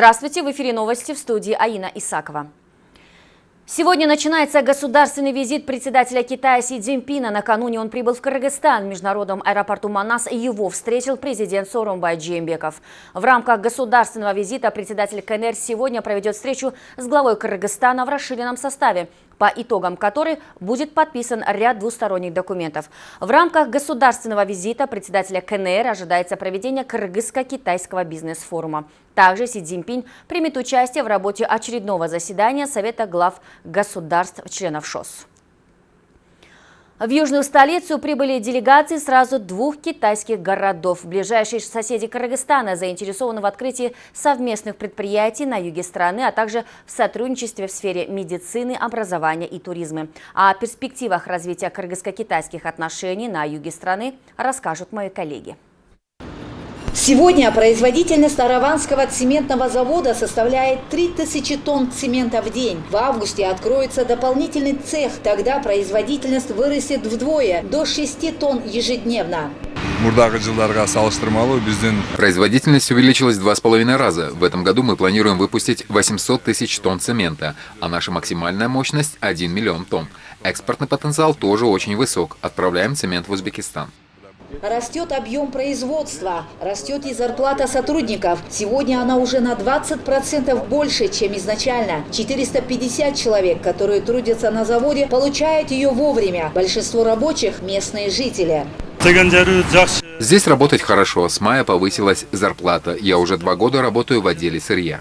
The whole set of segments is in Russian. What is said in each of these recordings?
Здравствуйте, в эфире новости в студии Аина Исакова. Сегодня начинается государственный визит председателя Китая Си Цзиньпина. Накануне он прибыл в Кыргызстан. В международном аэропорту Манас его встретил президент Сооронбай Джембеков. В рамках государственного визита председатель КНР сегодня проведет встречу с главой Кыргызстана в расширенном составе по итогам которой будет подписан ряд двусторонних документов. В рамках государственного визита председателя КНР ожидается проведение кыргызско-китайского бизнес-форума. Также Си Цзиньпинь примет участие в работе очередного заседания Совета глав государств-членов ШОС. В южную столицу прибыли делегации сразу двух китайских городов. Ближайшие соседи Кыргызстана заинтересованы в открытии совместных предприятий на юге страны, а также в сотрудничестве в сфере медицины, образования и туризма. О перспективах развития кыргызско-китайских отношений на юге страны расскажут мои коллеги. Сегодня производительность Араванского цементного завода составляет 3000 тонн цемента в день. В августе откроется дополнительный цех, тогда производительность вырастет вдвое, до 6 тонн ежедневно. Производительность увеличилась в два с половиной раза. В этом году мы планируем выпустить 800 тысяч тонн цемента, а наша максимальная мощность – 1 миллион тонн. Экспортный потенциал тоже очень высок. Отправляем цемент в Узбекистан. Растет объем производства, растет и зарплата сотрудников. Сегодня она уже на 20% больше, чем изначально. 450 человек, которые трудятся на заводе, получают ее вовремя. Большинство рабочих – местные жители. Здесь работать хорошо. С мая повысилась зарплата. Я уже два года работаю в отделе сырья.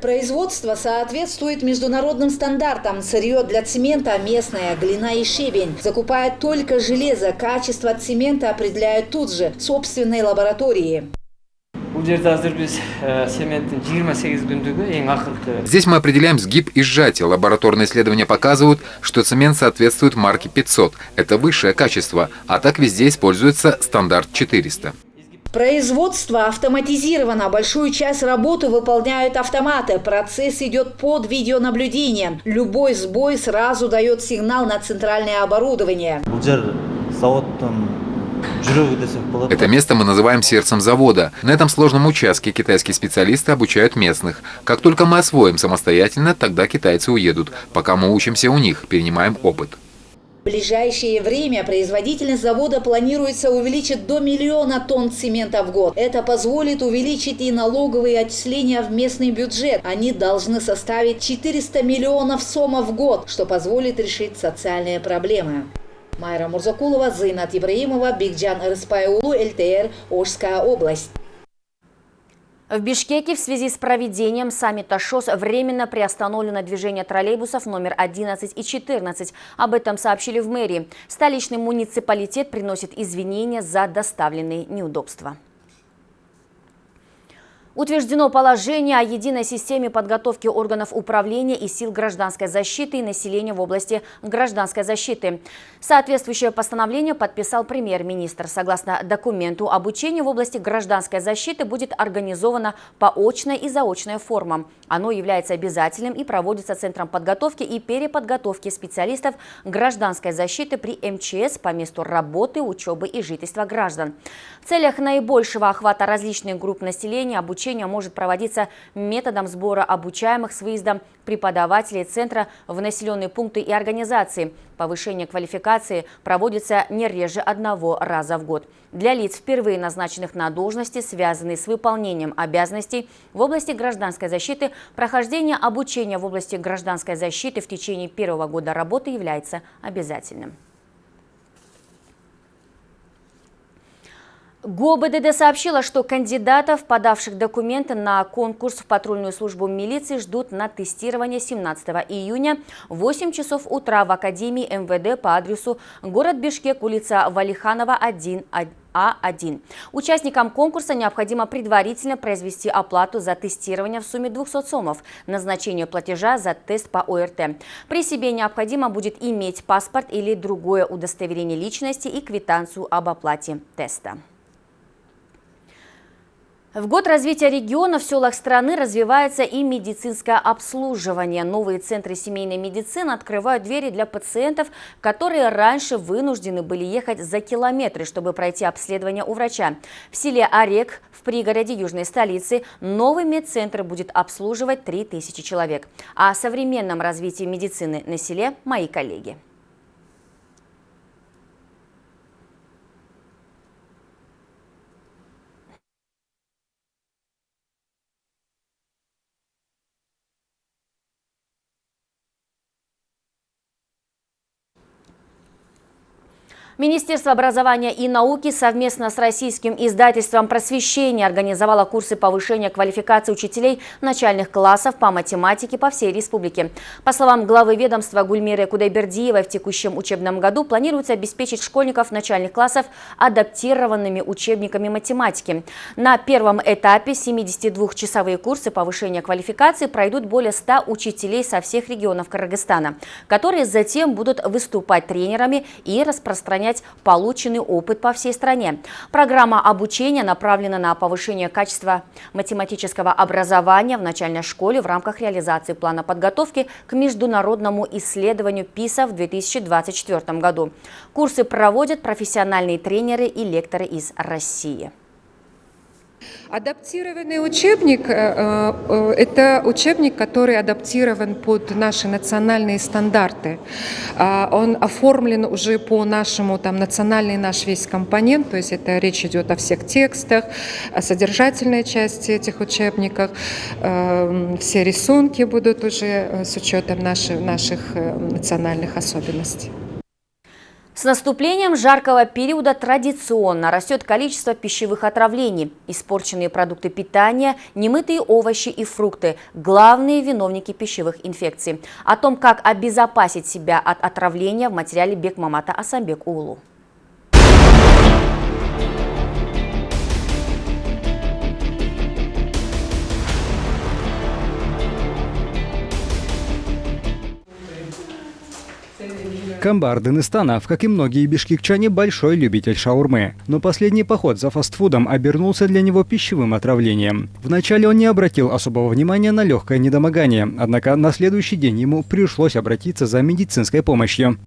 Производство соответствует международным стандартам. Сырье для цемента местное, глина и щебень. Закупают только железо. Качество цемента определяют тут же, в собственной лаборатории. Здесь мы определяем сгиб и сжатие. Лабораторные исследования показывают, что цемент соответствует марке 500. Это высшее качество, а так везде используется стандарт 400. Производство автоматизировано. Большую часть работы выполняют автоматы. Процесс идет под видеонаблюдением. Любой сбой сразу дает сигнал на центральное оборудование. Это место мы называем сердцем завода. На этом сложном участке китайские специалисты обучают местных. Как только мы освоим самостоятельно, тогда китайцы уедут. Пока мы учимся у них, перенимаем опыт. Ближайшее время производительность завода планируется увеличить до миллиона тонн цемента в год. Это позволит увеличить и налоговые отчисления в местный бюджет. Они должны составить 400 миллионов сомов в год, что позволит решить социальные проблемы. Майра Мурзакулова, Зайнат Ибраимова, Бигджан Рыспайулу, ЛТР, Ожская область. В Бишкеке в связи с проведением саммита ШОС временно приостановлено движение троллейбусов номер 11 и 14. Об этом сообщили в мэрии. Столичный муниципалитет приносит извинения за доставленные неудобства. Утверждено положение о единой системе подготовки органов управления и сил гражданской защиты и населения в области гражданской защиты. Соответствующее постановление подписал премьер-министр. Согласно документу, обучение в области гражданской защиты будет организовано по очной и заочной формам. Оно является обязательным и проводится Центром подготовки и переподготовки специалистов гражданской защиты при МЧС по месту работы, учебы и жительства граждан. В целях наибольшего охвата различных групп населения обучение обучение может проводиться методом сбора обучаемых с выездом преподавателей центра в населенные пункты и организации. Повышение квалификации проводится не реже одного раза в год. Для лиц, впервые назначенных на должности, связанные с выполнением обязанностей в области гражданской защиты, прохождение обучения в области гражданской защиты в течение первого года работы является обязательным. ГОБДД сообщила, что кандидатов, подавших документы на конкурс в патрульную службу милиции, ждут на тестирование 17 июня в 8 часов утра в Академии МВД по адресу город Бишкек, улица Валиханова, 1, а1. Участникам конкурса необходимо предварительно произвести оплату за тестирование в сумме 200 сомов, назначение платежа за тест по ОРТ. При себе необходимо будет иметь паспорт или другое удостоверение личности и квитанцию об оплате теста. В год развития региона в селах страны развивается и медицинское обслуживание. Новые центры семейной медицины открывают двери для пациентов, которые раньше вынуждены были ехать за километры, чтобы пройти обследование у врача. В селе Орек, в пригороде южной столицы, новый медцентр будет обслуживать 3000 человек. О современном развитии медицины на селе мои коллеги. Министерство образования и науки совместно с российским издательством «Просвещение» организовало курсы повышения квалификации учителей начальных классов по математике по всей республике. По словам главы ведомства Гульмиры Кудайбердиевой, в текущем учебном году планируется обеспечить школьников начальных классов адаптированными учебниками математики. На первом этапе 72-часовые курсы повышения квалификации пройдут более 100 учителей со всех регионов Кыргызстана, которые затем будут выступать тренерами и распространять распространять полученный опыт по всей стране. Программа обучения направлена на повышение качества математического образования в начальной школе в рамках реализации плана подготовки к международному исследованию ПИСа в 2024 году. Курсы проводят профессиональные тренеры и лекторы из России. Адаптированный учебник э, э, – это учебник, который адаптирован под наши национальные стандарты. А, он оформлен уже по нашему, там, национальный наш весь компонент, то есть это речь идет о всех текстах, о содержательной части этих учебников. Э, все рисунки будут уже с учетом наших, наших национальных особенностей. С наступлением жаркого периода традиционно растет количество пищевых отравлений. Испорченные продукты питания, немытые овощи и фрукты – главные виновники пищевых инфекций. О том, как обезопасить себя от отравления в материале Бекмамата Асамбек Улу. Камбар Дагестанов, как и многие бишкекчане, большой любитель шаурмы. Но последний поход за фастфудом обернулся для него пищевым отравлением. Вначале он не обратил особого внимания на легкое недомогание, однако на следующий день ему пришлось обратиться за медицинской помощью.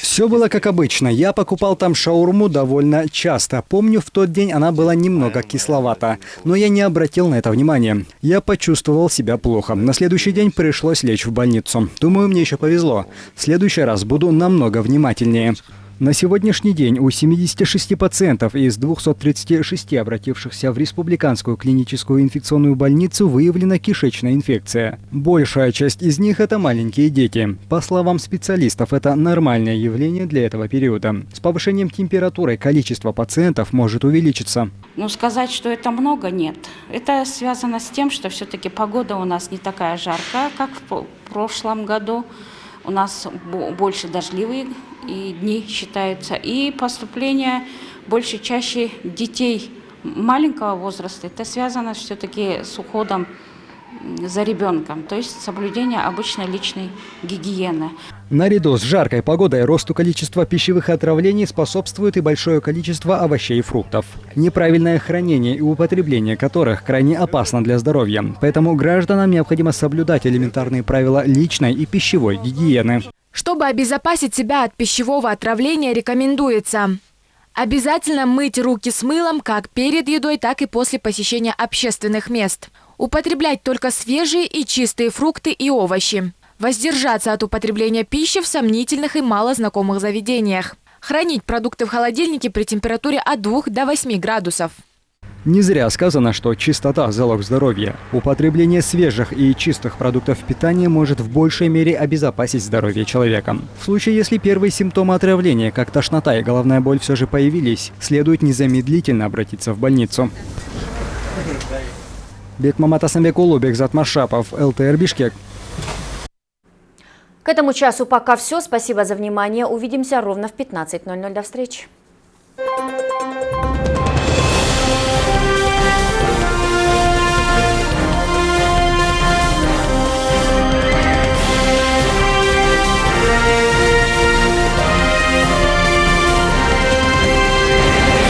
Все было как обычно. Я покупал там шаурму довольно часто. Помню, в тот день она была немного кисловата. Но я не обратил на это внимания. Я почувствовал себя плохо. На следующий день пришлось лечь в больницу. Думаю, мне еще повезло. В следующий раз буду намного внимательнее. На сегодняшний день у 76 пациентов из 236 обратившихся в Республиканскую клиническую инфекционную больницу выявлена кишечная инфекция. Большая часть из них – это маленькие дети. По словам специалистов, это нормальное явление для этого периода. С повышением температуры количество пациентов может увеличиться. Ну, сказать, что это много, нет. Это связано с тем, что все-таки погода у нас не такая жаркая, как в прошлом году. У нас больше дождливые и дни считаются. И поступление больше чаще детей маленького возраста. Это связано все-таки с уходом за ребенком, то есть соблюдение обычной личной гигиены. Наряду с жаркой погодой росту количества пищевых отравлений способствует и большое количество овощей и фруктов. Неправильное хранение и употребление которых крайне опасно для здоровья. Поэтому гражданам необходимо соблюдать элементарные правила личной и пищевой гигиены. Чтобы обезопасить себя от пищевого отравления, рекомендуется обязательно мыть руки с мылом как перед едой, так и после посещения общественных мест. Употреблять только свежие и чистые фрукты и овощи. Воздержаться от употребления пищи в сомнительных и малознакомых заведениях. Хранить продукты в холодильнике при температуре от 2 до 8 градусов. Не зря сказано, что чистота – залог здоровья. Употребление свежих и чистых продуктов питания может в большей мере обезопасить здоровье человека. В случае, если первые симптомы отравления, как тошнота и головная боль все же появились, следует незамедлительно обратиться в больницу. Бекмамат Асамбек Улу, Бекзат Машапов, ЛТР Бишкек. К этому часу пока все. Спасибо за внимание. Увидимся ровно в 15.00. До встречи.